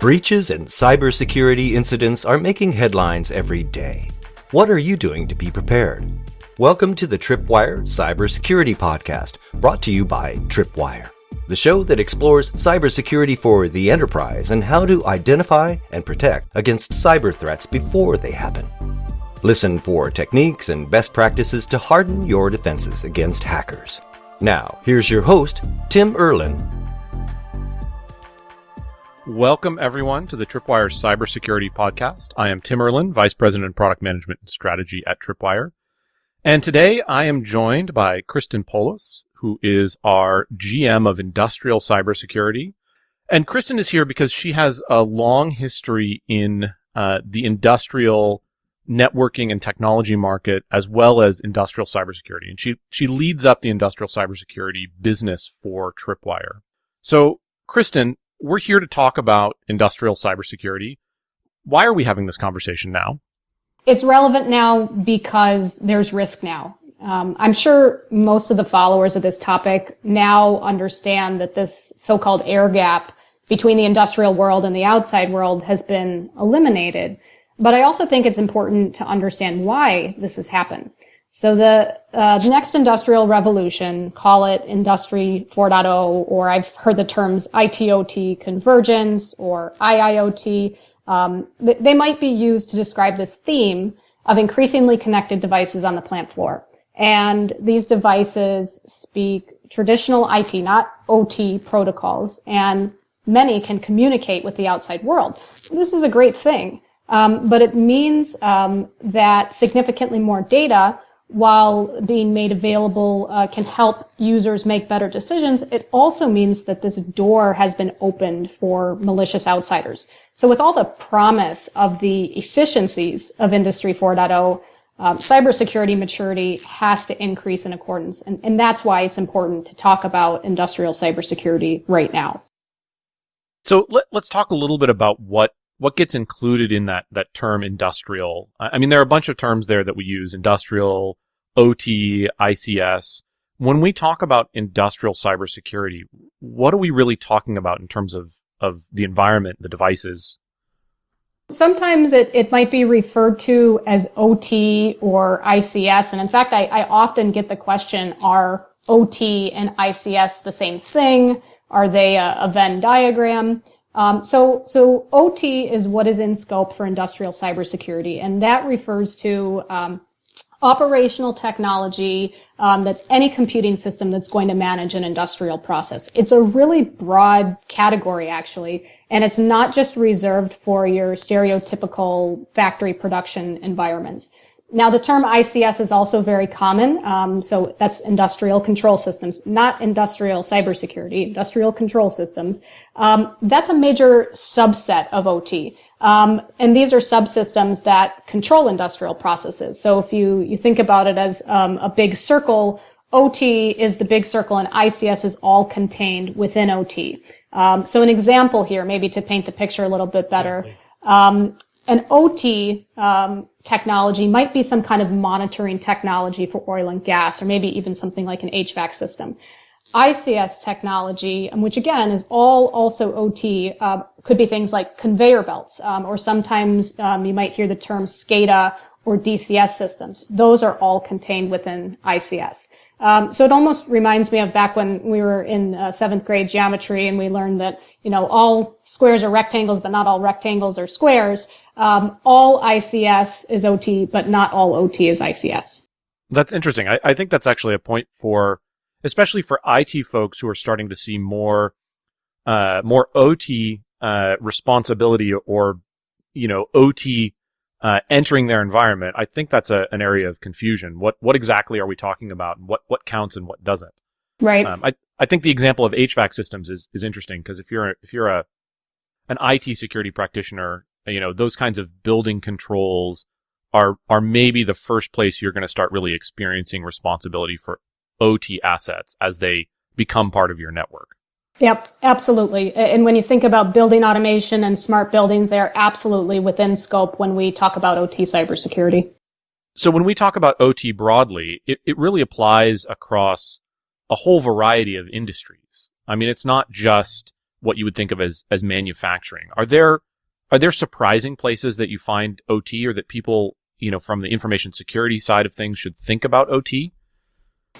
Breaches and cybersecurity incidents are making headlines every day. What are you doing to be prepared? Welcome to the Tripwire Cybersecurity Podcast, brought to you by Tripwire, the show that explores cybersecurity for the enterprise and how to identify and protect against cyber threats before they happen. Listen for techniques and best practices to harden your defenses against hackers. Now, here's your host, Tim Erlin, Welcome, everyone, to the Tripwire Cybersecurity Podcast. I am Tim Erlin, Vice President of Product Management and Strategy at Tripwire. And today I am joined by Kristen Poulos, who is our GM of Industrial Cybersecurity. And Kristen is here because she has a long history in uh, the industrial networking and technology market as well as industrial cybersecurity. And she, she leads up the industrial cybersecurity business for Tripwire. So, Kristen, we're here to talk about industrial cybersecurity. Why are we having this conversation now? It's relevant now because there's risk now. Um, I'm sure most of the followers of this topic now understand that this so-called air gap between the industrial world and the outside world has been eliminated. But I also think it's important to understand why this has happened. So the uh, next industrial revolution, call it Industry 4.0, or I've heard the terms ITOT convergence or IIoT. Um, they might be used to describe this theme of increasingly connected devices on the plant floor. And these devices speak traditional IT, not OT protocols, and many can communicate with the outside world. This is a great thing, um, but it means um, that significantly more data while being made available uh, can help users make better decisions, it also means that this door has been opened for malicious outsiders. So with all the promise of the efficiencies of Industry 4.0, um, cybersecurity maturity has to increase in accordance. And, and that's why it's important to talk about industrial cybersecurity right now. So let, us talk a little bit about what what gets included in that that term industrial? I mean, there are a bunch of terms there that we use: industrial, OT, ICS. When we talk about industrial cybersecurity, what are we really talking about in terms of of the environment, the devices? Sometimes it, it might be referred to as OT or ICS. And in fact, I, I often get the question, are OT and ICS the same thing? Are they a, a Venn diagram? Um, so, so OT is what is in scope for industrial cybersecurity, and that refers to um, operational technology um, that's any computing system that's going to manage an industrial process. It's a really broad category, actually, and it's not just reserved for your stereotypical factory production environments. Now, the term ICS is also very common. Um, so that's industrial control systems, not industrial cybersecurity, industrial control systems. Um, that's a major subset of OT. Um, and these are subsystems that control industrial processes. So if you, you think about it as um, a big circle, OT is the big circle and ICS is all contained within OT. Um, so an example here, maybe to paint the picture a little bit better. Um, an OT um, technology might be some kind of monitoring technology for oil and gas, or maybe even something like an HVAC system. ICS technology, um, which again is all also OT, uh, could be things like conveyor belts, um, or sometimes um, you might hear the term SCADA or DCS systems. Those are all contained within ICS. Um, so it almost reminds me of back when we were in uh, seventh grade geometry and we learned that you know all squares are rectangles, but not all rectangles are squares. Um, all ICS is OT, but not all OT is ICS. That's interesting. I, I think that's actually a point for especially for IT folks who are starting to see more, uh, more OT, uh, responsibility or, you know, OT, uh, entering their environment. I think that's a, an area of confusion. What, what exactly are we talking about? What, what counts and what doesn't? Right. Um, I, I think the example of HVAC systems is, is interesting because if you're, a, if you're a, an IT security practitioner, you know, those kinds of building controls, are are maybe the first place you're going to start really experiencing responsibility for OT assets as they become part of your network. Yep, absolutely. And when you think about building automation and smart buildings, they're absolutely within scope when we talk about OT cybersecurity. So when we talk about OT broadly, it, it really applies across a whole variety of industries. I mean, it's not just what you would think of as as manufacturing. Are there are there surprising places that you find OT or that people, you know, from the information security side of things should think about OT?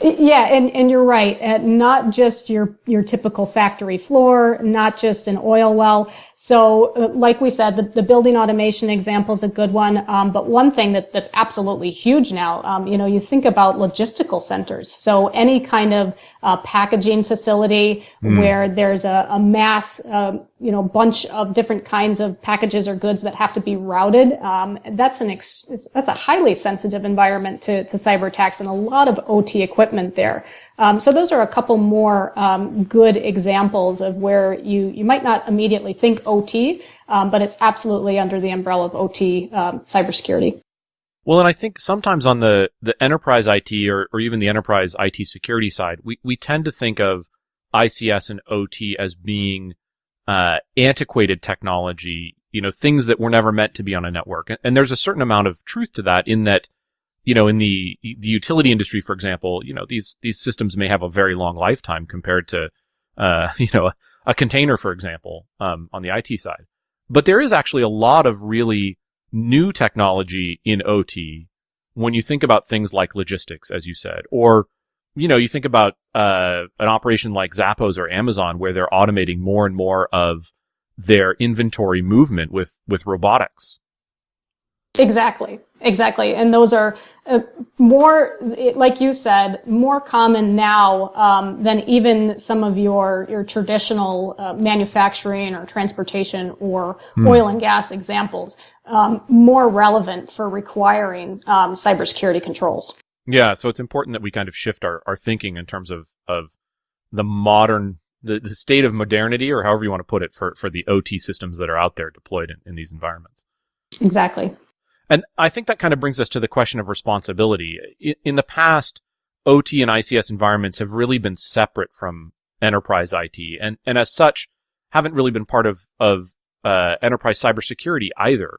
Yeah, and, and you're right. Uh, not just your, your typical factory floor, not just an oil well. So, uh, like we said, the, the building automation example is a good one. Um, but one thing that, that's absolutely huge now, um, you know, you think about logistical centers. So any kind of uh, packaging facility mm. where there's a, a mass, uh, you know, bunch of different kinds of packages or goods that have to be routed. Um, that's an ex- that's a highly sensitive environment to, to cyber attacks and a lot of OT equipment there. Um, so those are a couple more um, good examples of where you you might not immediately think OT, um, but it's absolutely under the umbrella of OT um, cybersecurity. Well, and I think sometimes on the, the enterprise IT or, or even the enterprise IT security side, we, we tend to think of ICS and OT as being uh, antiquated technology, you know, things that were never meant to be on a network. And, and, there's a certain amount of truth to that in that, you know, in the the utility industry, for example, you know, these these systems may have a very long lifetime compared to, uh, you know, a, a container, for example, um, on the IT side. But there is actually a lot of really new technology in OT when you think about things like logistics, as you said, or you know, you think about uh, an operation like Zappos or Amazon where they're automating more and more of their inventory movement with with robotics. Exactly, exactly, and those are uh, more, like you said, more common now um, than even some of your your traditional uh, manufacturing or transportation or hmm. oil and gas examples. Um, more relevant for requiring um, cybersecurity controls. Yeah, so it's important that we kind of shift our, our thinking in terms of of the modern the, the state of modernity, or however you want to put it, for for the OT systems that are out there deployed in, in these environments. Exactly. And I think that kind of brings us to the question of responsibility. In, in the past, OT and ICS environments have really been separate from enterprise IT, and and as such, haven't really been part of of uh, enterprise cybersecurity either.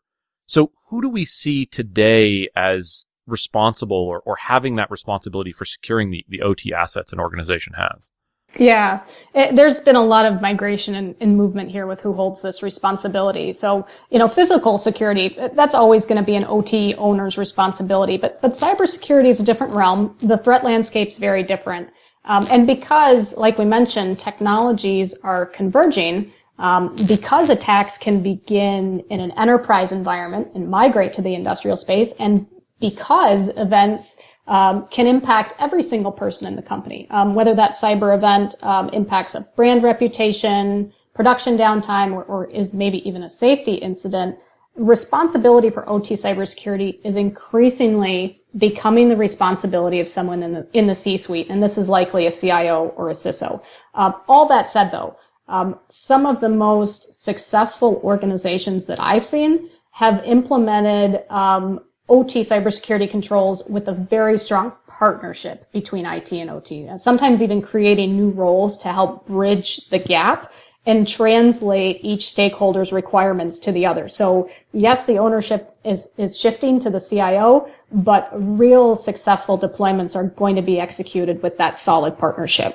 So, who do we see today as responsible or, or having that responsibility for securing the, the OT assets an organization has? Yeah, it, there's been a lot of migration and, and, movement here with who holds this responsibility. So, you know, physical security, that's always going to be an OT owner's responsibility, but, but cybersecurity is a different realm. The threat landscape's very different. Um, and because, like we mentioned, technologies are converging, um, because attacks can begin in an enterprise environment and migrate to the industrial space, and because events um, can impact every single person in the company. Um, whether that cyber event um, impacts a brand reputation, production downtime, or, or, is maybe even a safety incident, responsibility for OT cybersecurity is increasingly becoming the responsibility of someone in the in the C-suite, and this is likely a CIO or a CISO. Um, all that said, though, um, some of the most successful organizations that I've seen have implemented um, OT cybersecurity controls with a very strong partnership between IT and OT, and sometimes even creating new roles to help bridge the gap and translate each stakeholder's requirements to the other. So yes, the ownership is, is shifting to the CIO, but real successful deployments are going to be executed with that solid partnership.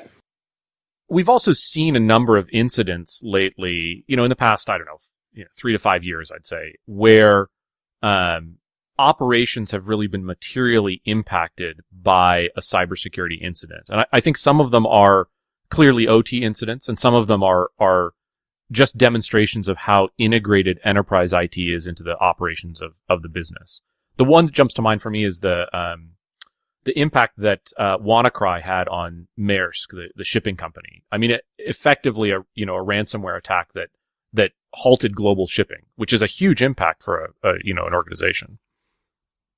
We've also seen a number of incidents lately, you know, in the past, I don't know, you know, three to five years, I'd say, where um, operations have really been materially impacted by a cybersecurity incident. And I, I, think some of them are clearly OT incidents and some of them are, are just demonstrations of how integrated enterprise IT is into the operations of, of the business. The one that jumps to mind for me is the, um, the impact that, uh, WannaCry had on Maersk, the, the shipping company. I mean, it, effectively a, you know, a ransomware attack that, that halted global shipping, which is a huge impact for a, a you know, an organization.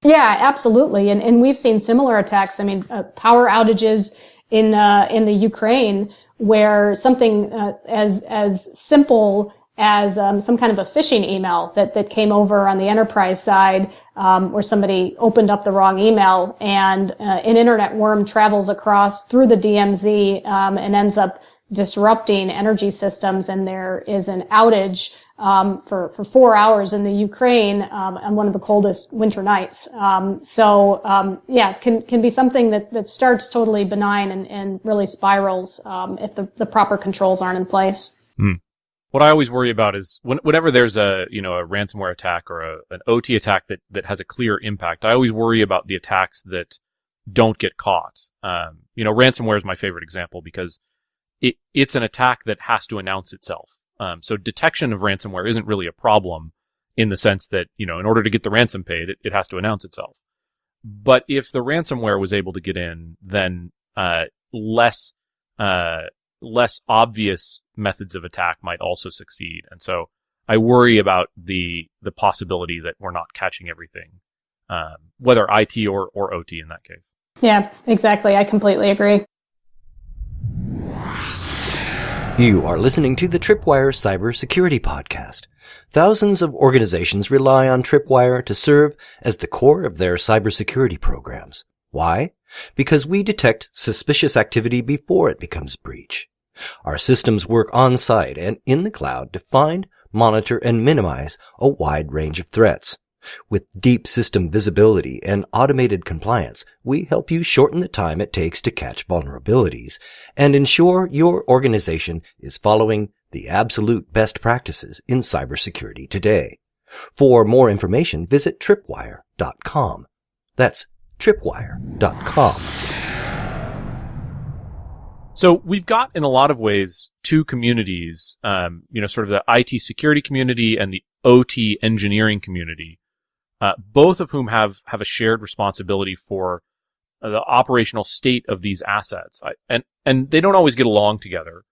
Yeah, absolutely. And, and we've seen similar attacks. I mean, uh, power outages in, uh, in the Ukraine where something uh, as, as simple as um, some kind of a phishing email that, that came over on the enterprise side um, where somebody opened up the wrong email and uh, an internet worm travels across through the DMZ um, and ends up disrupting energy systems and there is an outage um, for for four hours in the Ukraine um, on one of the coldest winter nights. Um, so um, yeah, can can be something that, that starts totally benign and, and really spirals um, if the, the proper controls aren't in place. Mm. What I always worry about is when, whenever there's a, you know, a ransomware attack or a, an OT attack that, that has a clear impact, I always worry about the attacks that don't get caught. Um, you know, ransomware is my favorite example because it, it's an attack that has to announce itself. Um, so detection of ransomware isn't really a problem in the sense that, you know, in order to get the ransom paid, it, it has to announce itself. But if the ransomware was able to get in, then, uh, less, uh, less obvious methods of attack might also succeed. And so I worry about the, the possibility that we're not catching everything, um, whether IT or, or OT in that case. Yeah, exactly. I completely agree. You are listening to the Tripwire Cybersecurity Podcast. Thousands of organizations rely on Tripwire to serve as the core of their cybersecurity programs. Why? Because we detect suspicious activity before it becomes breach. Our systems work on site and in the cloud to find, monitor, and minimize a wide range of threats. With deep system visibility and automated compliance, we help you shorten the time it takes to catch vulnerabilities and ensure your organization is following the absolute best practices in cybersecurity today. For more information, visit tripwire.com. That's tripwire.com. So we've got in a lot of ways two communities, um, you know, sort of the IT security community and the OT engineering community uh, both of whom have have a shared responsibility for uh, the operational state of these assets, I, and and they don't always get along together.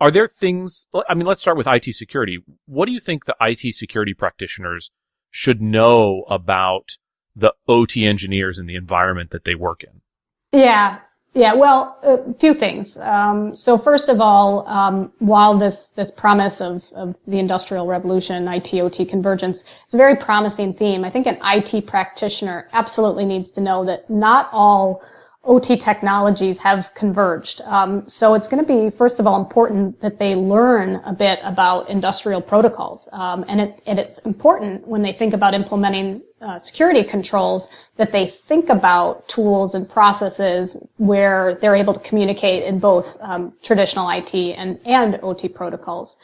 Are there things? I mean, let's start with IT security. What do you think the IT security practitioners should know about the OT engineers and the environment that they work in? Yeah, yeah, well, a few things. Um, so first of all, um, while this this promise of, of the industrial revolution, IT OT convergence, is a very promising theme. I think an IT practitioner absolutely needs to know that not all OT technologies have converged. Um, so it's going to be, first of all, important that they learn a bit about industrial protocols. Um, and, it, and, it's important when they think about implementing uh, security controls that they think about tools and processes where they're able to communicate in both um, traditional IT and, and OT protocols.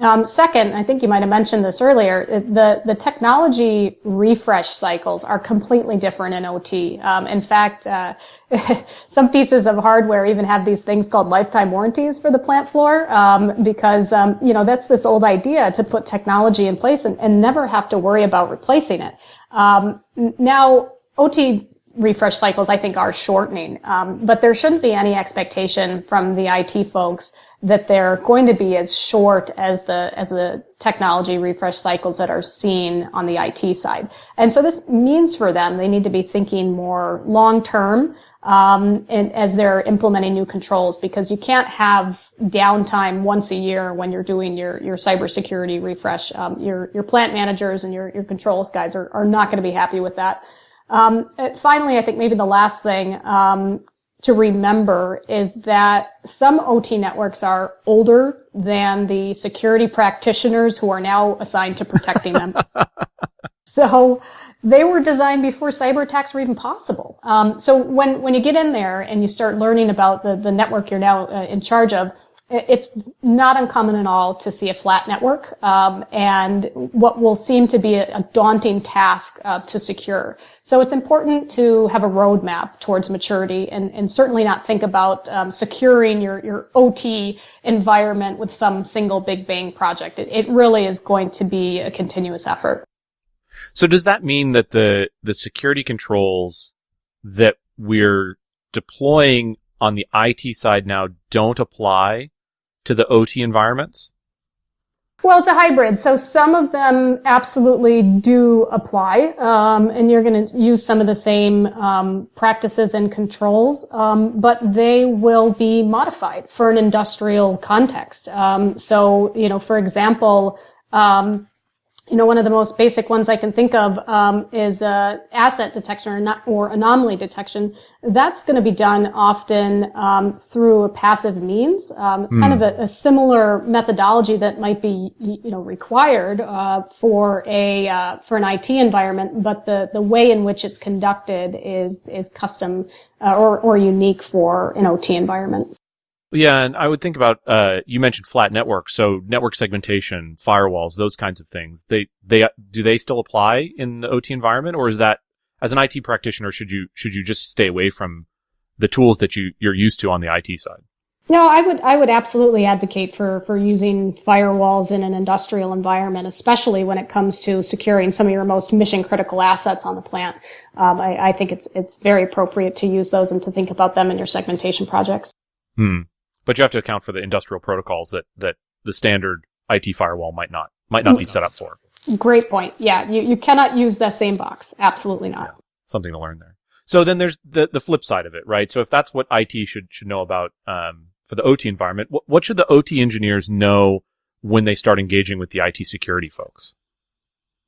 Um, second, I think you might have mentioned this earlier, the, the technology refresh cycles are completely different in OT. Um, in fact, uh, some pieces of hardware even have these things called lifetime warranties for the plant floor um, because, um, you know, that's this old idea to put technology in place and, and never have to worry about replacing it. Um, now, OT refresh cycles, I think, are shortening, um, but there shouldn't be any expectation from the IT folks that they're going to be as short as the as the technology refresh cycles that are seen on the IT side. And so this means for them they need to be thinking more long term um, and as they're implementing new controls because you can't have downtime once a year when you're doing your your cybersecurity refresh. Um, your your plant managers and your your controls guys are are not going to be happy with that. Um, finally, I think maybe the last thing um, to remember is that some OT networks are older than the security practitioners who are now assigned to protecting them. so they were designed before cyber attacks were even possible. Um, so when, when you get in there and you start learning about the, the network you're now uh, in charge of, it's not uncommon at all to see a flat network um, and what will seem to be a, a daunting task uh, to secure. So it's important to have a roadmap towards maturity and, and certainly not think about um, securing your, your OT environment with some single big bang project. It, it really is going to be a continuous effort. So does that mean that the, the security controls that we're deploying on the IT side now don't apply to the OT environments? Well, it's a hybrid. So some of them absolutely do apply, um, and you're going to use some of the same um, practices and controls, um, but they will be modified for an industrial context. Um, so, you know, for example, um, you know, one of the most basic ones I can think of um, is uh, asset detection or, not, or, anomaly detection. That's going to be done often um, through a passive means. Um, mm. Kind of a, a, similar methodology that might be, you know, required uh, for a uh, for an IT environment, but the the way in which it's conducted is is custom uh, or or unique for an OT environment. Yeah, and I would think about uh, you mentioned flat networks, so network segmentation, firewalls, those kinds of things. They they do they still apply in the OT environment, or is that as an IT practitioner should you should you just stay away from the tools that you you're used to on the IT side? No, I would I would absolutely advocate for for using firewalls in an industrial environment, especially when it comes to securing some of your most mission critical assets on the plant. Um, I, I, think it's it's very appropriate to use those and to think about them in your segmentation projects. Hmm but you have to account for the industrial protocols that that the standard IT firewall might not might not be set up for. Great point. Yeah, you, you cannot use the same box. Absolutely not. Yeah. Something to learn there. So then there's the the flip side of it, right? So if that's what IT should should know about um, for the OT environment, what, what should the OT engineers know when they start engaging with the IT security folks?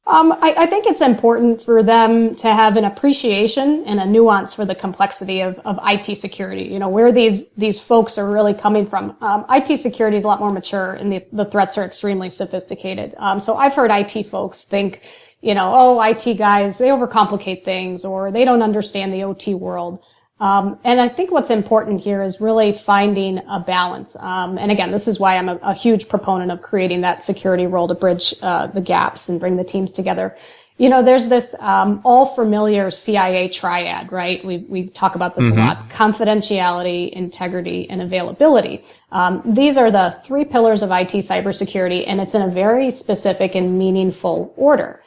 Um, I, I, think it's important for them to have an appreciation and a nuance for the complexity of, of IT security. You know, where these, these folks are really coming from. Um, IT security is a lot more mature and the, the threats are extremely sophisticated. Um, so I've heard IT folks think, you know, oh, IT guys, they overcomplicate things or they don't understand the OT world. Um, and I think what's important here is really finding a balance. Um, and again, this is why I'm a, a, huge proponent of creating that security role to bridge uh, the gaps and bring the teams together. You know, there's this um, all familiar CIA triad, right? We we talk about this mm-hmm. a lot: confidentiality, integrity, and availability. Um, these are the three pillars of IT cybersecurity, and it's in a very specific and meaningful order.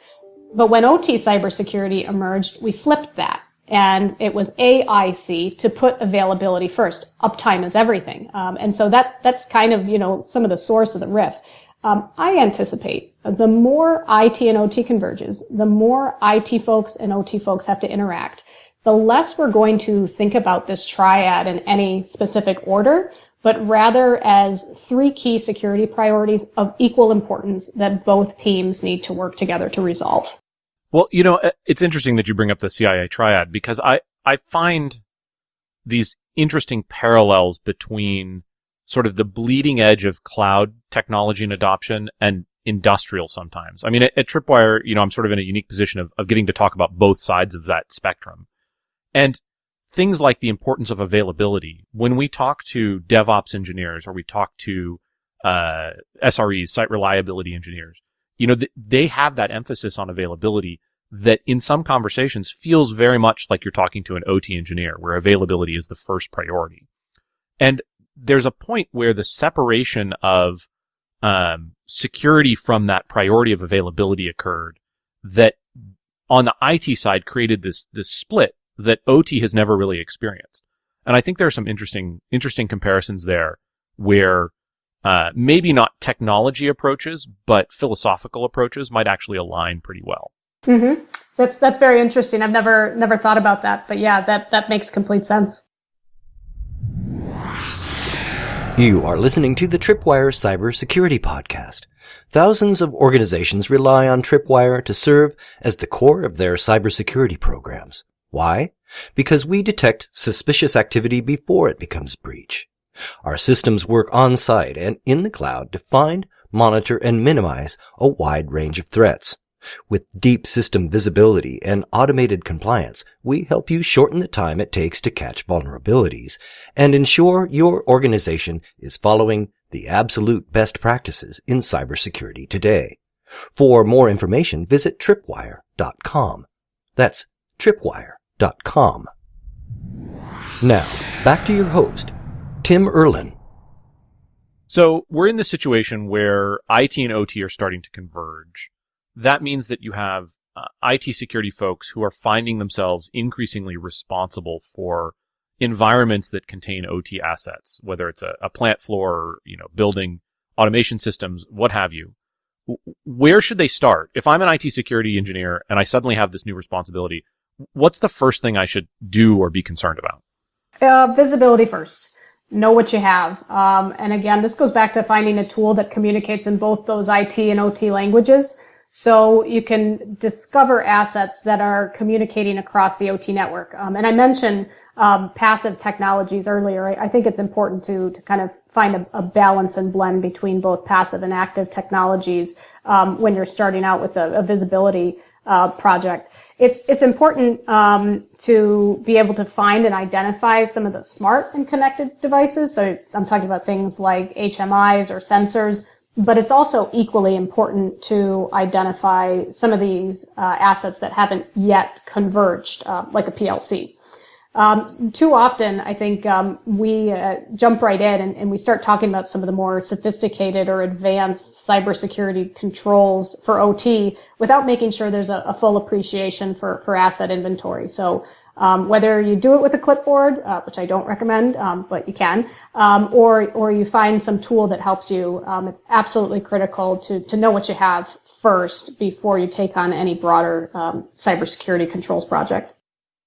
But when OT cybersecurity emerged, we flipped that and it was AIC to put availability first. Uptime is everything, um, and so that that's kind of you know some of the source of the riff. Um, I anticipate the more IT and OT converges, the more IT folks and OT folks have to interact, the less we're going to think about this triad in any specific order, but rather as three key security priorities of equal importance that both teams need to work together to resolve. Well, you know, uh, it's interesting that you bring up the CIA triad because I, I find these interesting parallels between sort of the bleeding edge of cloud technology and adoption and industrial sometimes. I mean, at, at, Tripwire, you know, I'm sort of in a unique position of, of getting to talk about both sides of that spectrum. And things like the importance of availability. When we talk to DevOps engineers or we talk to uh, SREs, site reliability engineers, you know, th- they have that emphasis on availability that in some conversations feels very much like you're talking to an OT engineer where availability is the first priority. And there's a point where the separation of um, security from that priority of availability occurred that on the IT side created this this split that OT has never really experienced. And I think there are some interesting interesting comparisons there where uh, maybe not technology approaches, but philosophical approaches might actually align pretty well. Mm-hmm. That's that's very interesting. I've never never thought about that, but yeah, that that makes complete sense. You are listening to the Tripwire Cybersecurity Podcast. Thousands of organizations rely on Tripwire to serve as the core of their cybersecurity programs. Why? Because we detect suspicious activity before it becomes breach. Our systems work on site and in the cloud to find, monitor, and minimize a wide range of threats. With deep system visibility and automated compliance, we help you shorten the time it takes to catch vulnerabilities and ensure your organization is following the absolute best practices in cybersecurity today. For more information, visit tripwire.com. That's tripwire.com. Now, back to your host, Tim Erlin. So we're in the situation where IT and OT are starting to converge. That means that you have uh, IT security folks who are finding themselves increasingly responsible for environments that contain OT assets, whether it's a, a plant floor, or, you know, building automation systems, what have you. Where should they start? If I'm an IT security engineer and I suddenly have this new responsibility, what's the first thing I should do or be concerned about? Uh, visibility first know what you have. Um, and again, this goes back to finding a tool that communicates in both those IT and OT languages. So you can discover assets that are communicating across the OT network. Um, and I mentioned um, passive technologies earlier. I, I, think it's important to, to kind of find a, a, balance and blend between both passive and active technologies um, when you're starting out with a, a visibility uh, project. It's it's important um, to be able to find and identify some of the smart and connected devices. So I'm talking about things like HMIs or sensors, but it's also equally important to identify some of these uh, assets that haven't yet converged, uh, like a PLC. Um, too often, I think um, we uh, jump right in and, and, we start talking about some of the more sophisticated or advanced cybersecurity controls for OT without making sure there's a, a full appreciation for, for asset inventory. So um, whether you do it with a clipboard, uh, which I don't recommend, um, but you can, um, or or you find some tool that helps you, um, it's absolutely critical to to know what you have first before you take on any broader cybersecurity controls project.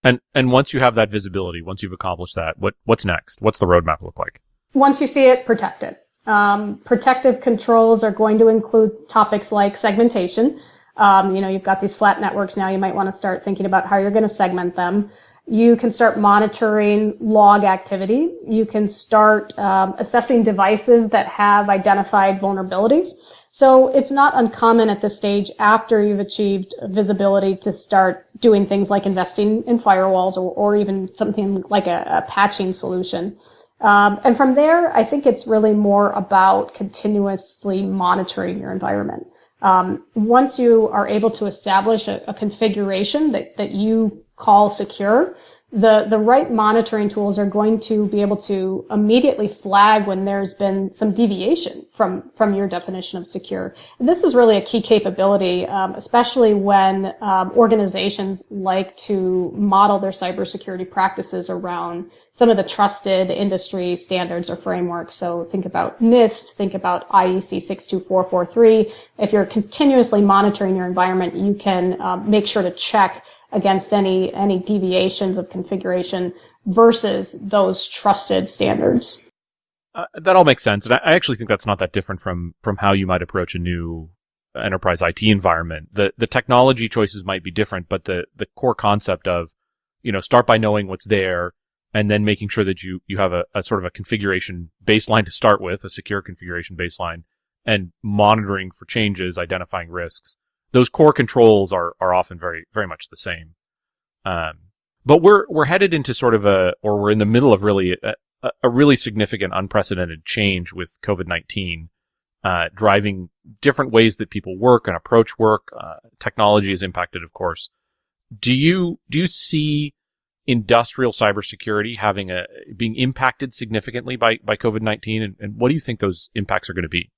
And and once you have that visibility, once you've accomplished that, what what's next? What's the roadmap look like? Once you see it, protect it. Um, protective controls are going to include topics like segmentation. Um, you know, you've got these flat networks now. You might want to start thinking about how you're going to segment them. You can start monitoring log activity. You can start um, assessing devices that have identified vulnerabilities. So it's not uncommon at this stage after you've achieved visibility to start doing things like investing in firewalls or, or even something like a, a patching solution. Um, and from there, I think it's really more about continuously monitoring your environment. Um, once you are able to establish a, a configuration that, that you call secure, the, the right monitoring tools are going to be able to immediately flag when there's been some deviation from, from your definition of secure. And this is really a key capability, um, especially when um, organizations like to model their cybersecurity practices around some of the trusted industry standards or frameworks. So think about NIST, think about IEC 62443. If you're continuously monitoring your environment, you can um, make sure to check against any any deviations of configuration versus those trusted standards. Uh, that all makes sense, and I, actually think that's not that different from from how you might approach a new enterprise IT environment. The the technology choices might be different, but the the core concept of you know start by knowing what's there and then making sure that you you have a, a sort of a configuration baseline to start with, a secure configuration baseline, and monitoring for changes, identifying risks, those core controls are are often very very much the same. Um, but we're we're headed into sort of a or we're in the middle of really a, a really significant unprecedented change with COVID nineteen, uh, driving different ways that people work and approach work. Uh, technology is impacted, of course. Do you do you see industrial cybersecurity having a being impacted significantly by by COVID nineteen, and, and what do you think those impacts are going to be?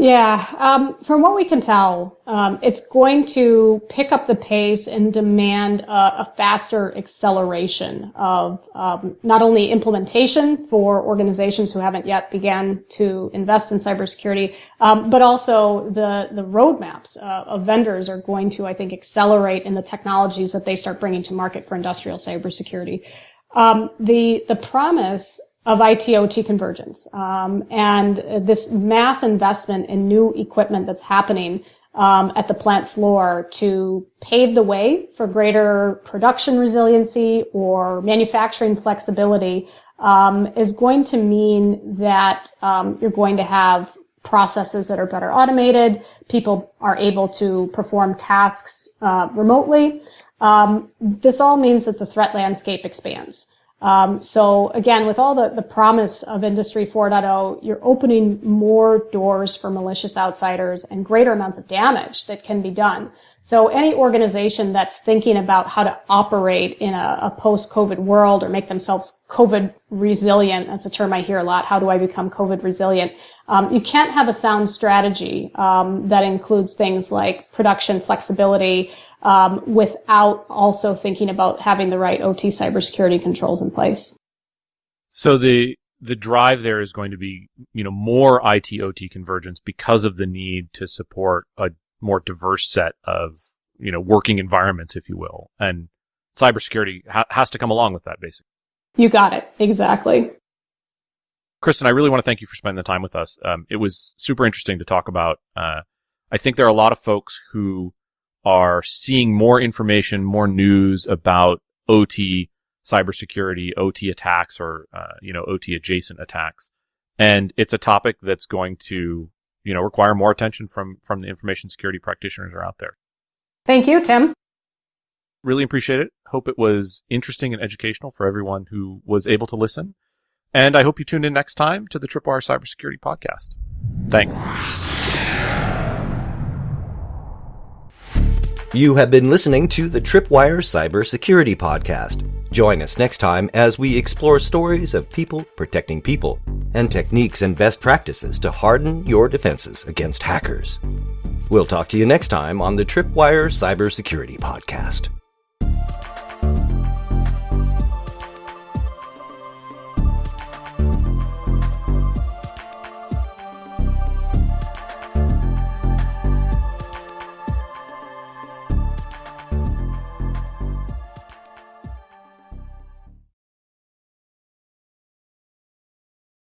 Yeah, um, from what we can tell, um, it's going to pick up the pace and demand a, a faster acceleration of um, not only implementation for organizations who haven't yet began to invest in cybersecurity, um, but also the the roadmaps uh, of vendors are going to, I think, accelerate in the technologies that they start bringing to market for industrial cybersecurity. Um, the the promise of IT/OT convergence, um, and this mass investment in new equipment that's happening um, at the plant floor to pave the way for greater production resiliency or manufacturing flexibility um, is going to mean that um, you're going to have processes that are better automated. People are able to perform tasks uh, remotely. Um, this all means that the threat landscape expands. Um, so again, with all the, the promise of Industry 4.0, you're opening more doors for malicious outsiders and greater amounts of damage that can be done. So any organization that's thinking about how to operate in a, a post-COVID world or make themselves COVID resilient, that's a term I hear a lot. How do I become COVID resilient? Um, you can't have a sound strategy um, that includes things like production flexibility, um, without also thinking about having the right OT cybersecurity controls in place. So the the drive there is going to be, you know, more IT OT convergence because of the need to support a more diverse set of, you know, working environments, if you will, and cybersecurity ha- has to come along with that, basically. You got it exactly. Kristen, I really want to thank you for spending the time with us. Um, it was super interesting to talk about. Uh, I think there are a lot of folks who are seeing more information, more news about OT cybersecurity, OT attacks, or uh, you know OT adjacent attacks, and it's a topic that's going to you know require more attention from from the information security practitioners are out there. Thank you, Tim. Really appreciate it. Hope it was interesting and educational for everyone who was able to listen. And I hope you tune in next time to the Tripwire Cybersecurity Podcast. Thanks. You have been listening to the Tripwire Cybersecurity Podcast. Join us next time as we explore stories of people protecting people and techniques and best practices to harden your defenses against hackers. We'll talk to you next time on the Tripwire Cybersecurity Podcast.